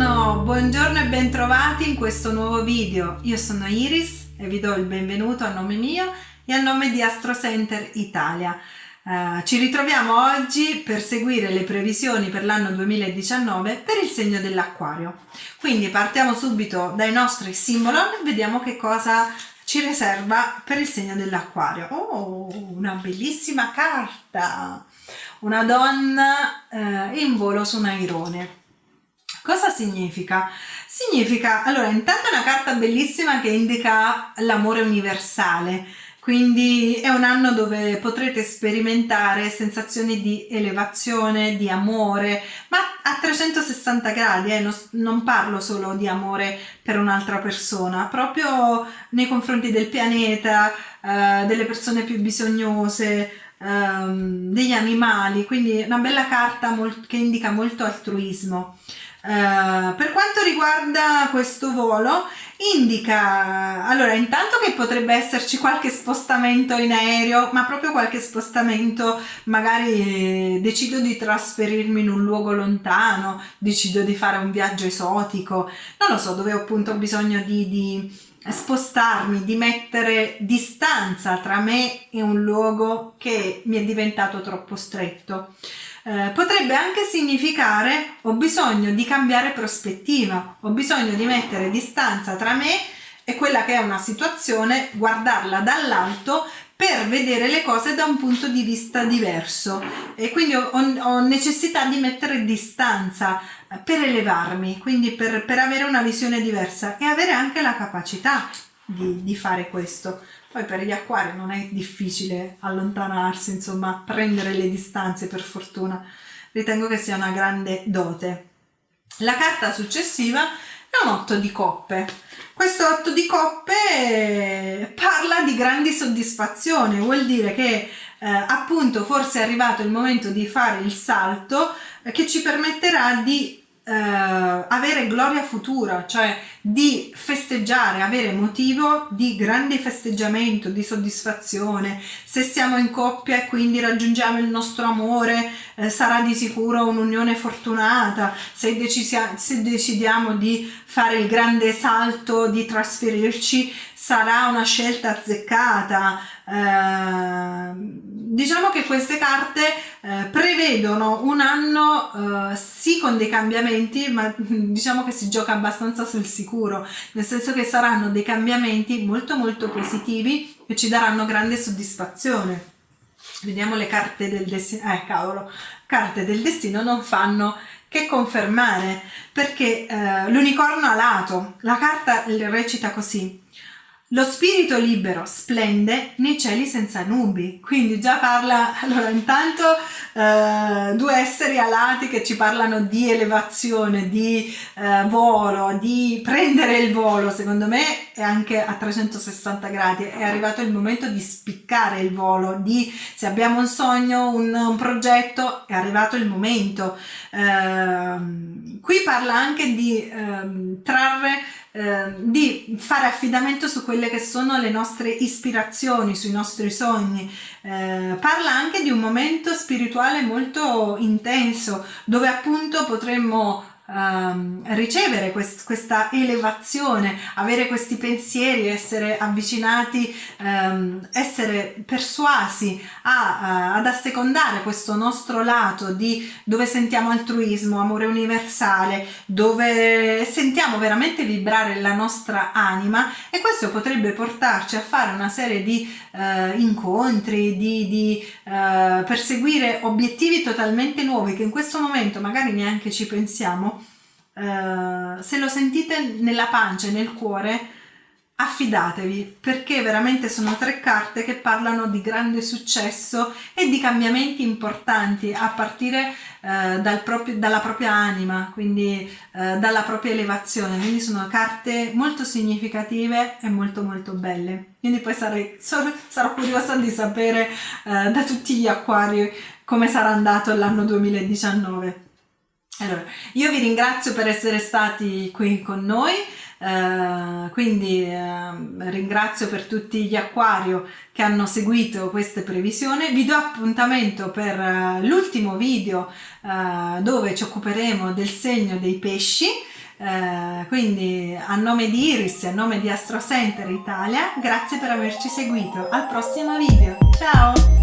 Buongiorno, buongiorno e bentrovati in questo nuovo video. Io sono Iris e vi do il benvenuto a nome mio e a nome di Astro Center Italia. Uh, ci ritroviamo oggi per seguire le previsioni per l'anno 2019 per il segno dell'acquario. Quindi partiamo subito dai nostri simbolon e vediamo che cosa ci riserva per il segno dell'acquario. Oh, una bellissima carta! Una donna uh, in volo su un airone. Cosa significa? Significa, allora, intanto è una carta bellissima che indica l'amore universale, quindi è un anno dove potrete sperimentare sensazioni di elevazione, di amore, ma a 360 gradi, eh, non, parlo solo di amore per un'altra persona, proprio nei confronti del pianeta, eh, delle persone più bisognose, ehm, degli animali, quindi una bella carta che indica molto altruismo. Uh, per quanto riguarda questo volo indica allora intanto che potrebbe esserci qualche spostamento in aereo ma proprio qualche spostamento magari eh, decido di trasferirmi in un luogo lontano decido di fare un viaggio esotico non lo so dove ho appunto bisogno di, di spostarmi di mettere distanza tra me e un luogo che mi è diventato troppo stretto eh, potrebbe anche significare ho bisogno di cambiare prospettiva, ho bisogno di mettere distanza tra me e quella che è una situazione, guardarla dall'alto per vedere le cose da un punto di vista diverso e quindi ho, ho necessità di mettere distanza eh, per elevarmi, quindi per, per, avere una visione diversa e avere anche la capacità di, di fare questo. Poi per gli acquari non è difficile allontanarsi, insomma, prendere le distanze per fortuna. Ritengo che sia una grande dote. La carta successiva è un otto di coppe. Questo otto di coppe parla di grandi soddisfazioni, vuol dire che eh, appunto forse è arrivato il momento di fare il salto eh, che ci permetterà di eh, avere gloria futura, cioè di festeggiare, avere motivo di grande festeggiamento, di soddisfazione. Se siamo in coppia e quindi raggiungiamo il nostro amore, eh, sarà di sicuro un'unione fortunata. Se, se decidiamo di fare il grande salto di trasferirci, sarà una scelta azzeccata. Eh, diciamo che queste carte eh, prevedono un anno eh, sì con dei cambiamenti, ma diciamo che si gioca abbastanza sul sicuro, nel senso che saranno dei cambiamenti molto molto positivi che ci daranno grande soddisfazione. Vediamo le carte del destino, eh cavolo, carte del destino non fanno che confermare perché eh, l'unicorno a lato, la carta recita così, lo spirito libero splende nei cieli senza nubi, quindi già parla, allora intanto eh, due esseri alati che ci parlano di elevazione, di eh, volo, di prendere il volo, secondo me è anche a 360 gradi, è arrivato il momento di spiccare il volo, di se abbiamo un sogno, un, un progetto, è arrivato il momento. Eh, qui parla anche di ehm, trarre eh, di fare affidamento su quelle che sono le nostre ispirazioni, sui nostri sogni. Eh, parla anche di un momento spirituale molto intenso dove appunto potremmo um, ricevere quest questa elevazione, avere questi pensieri, essere avvicinati, um, essere persuasi a, uh, ad assecondare questo nostro lato di dove sentiamo altruismo, amore universale, dove sentiamo veramente vibrare la nostra anima e questo potrebbe portarci a fare una serie di uh, incontri, di, di uh, perseguire obiettivi totalmente nuovi che in questo momento magari neanche ci pensiamo eh, se lo sentite nella pancia e nel cuore, affidatevi perché veramente sono tre carte che parlano di grande successo e di cambiamenti importanti a partire eh, dal proprio, dalla propria anima, quindi eh, dalla propria elevazione, quindi sono carte molto significative e molto molto belle. Quindi poi sarei, sarò curiosa di sapere eh, da tutti gli acquari come sarà andato l'anno 2019. Allora, io vi ringrazio per essere stati qui con noi, eh, quindi eh, ringrazio per tutti gli acquario che hanno seguito queste previsioni, vi do appuntamento per uh, l'ultimo video uh, dove ci occuperemo del segno dei pesci Eh, quindi a nome di Iris a nome di Astro Center Italia, grazie per averci seguito. Al prossimo video. Ciao!